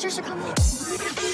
这是科目